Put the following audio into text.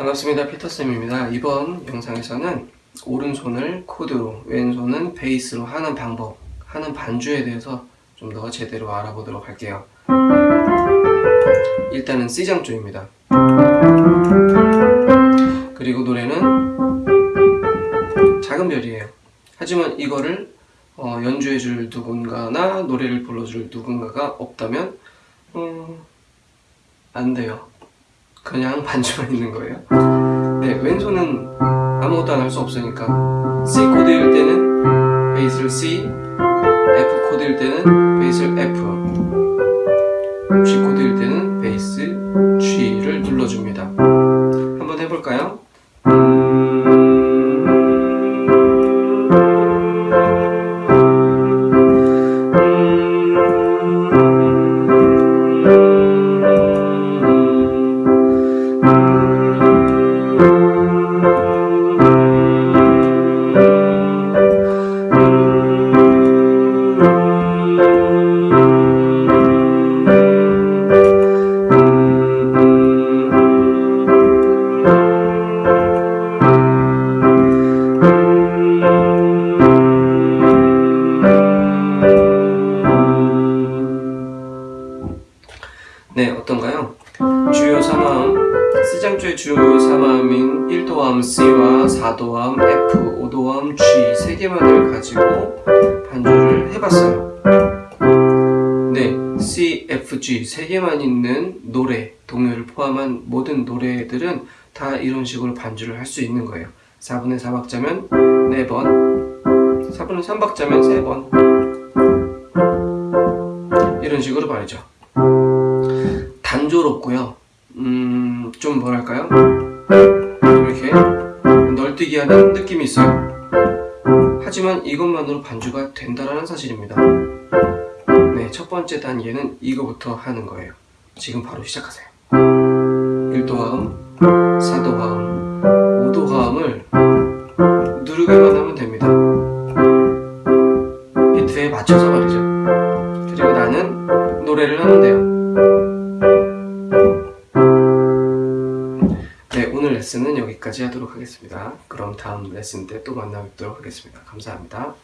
반갑습니다. 피터쌤입니다. 이번 영상에서는 오른손을 코드로 왼손은 베이스로 하는 방법 하는 반주에 대해서 좀 더 제대로 알아보도록 할게요. 일단은 C장조입니다. 그리고 노래는 작은 별이에요. 하지만 이거를 어, 연주해줄 누군가나 노래를 불러줄 누군가가 없다면 음, 안 돼요 그냥 반주만 있는 거예요 네 왼손은 아무것도 안 할 수 없으니까 C 코드일 때는 베이스를 C F 코드일 때는 베이스를 F G 코드일 때는 베이스 G를 눌러줍니다 한번 해볼까요? 주요 3화음, C장조의 주요 3화음인 1도화음 C와 4도화음 F, 5도화음 G 세 개만을 가지고 반주를 해봤어요. 네, C, F, G 세 개만 있는 노래, 동요를 포함한 모든 노래들은 다 이런 식으로 반주를 할 수 있는 거예요. 4분의 4박자면 4번, 4분의 3박자면 3번 이런 식으로 말이죠. 단조롭고요. 음, 좀 뭐랄까요? 이렇게 널뛰기 하는 느낌이 있어요. 하지만 이것만으로 반주가 된다라는 사실입니다. 네, 첫 번째 단계는 이거부터 하는 거예요. 지금 바로 시작하세요. 1도화음, 4도화음, 5도화음을 누르기만 하면 됩니다. 비트에 맞춰서 말이죠. 그리고 나는 노래를 하면 돼요. 레슨은 여기까지 하도록 하겠습니다. 그럼 다음 레슨 때 또 만나 뵙도록 하겠습니다. 감사합니다.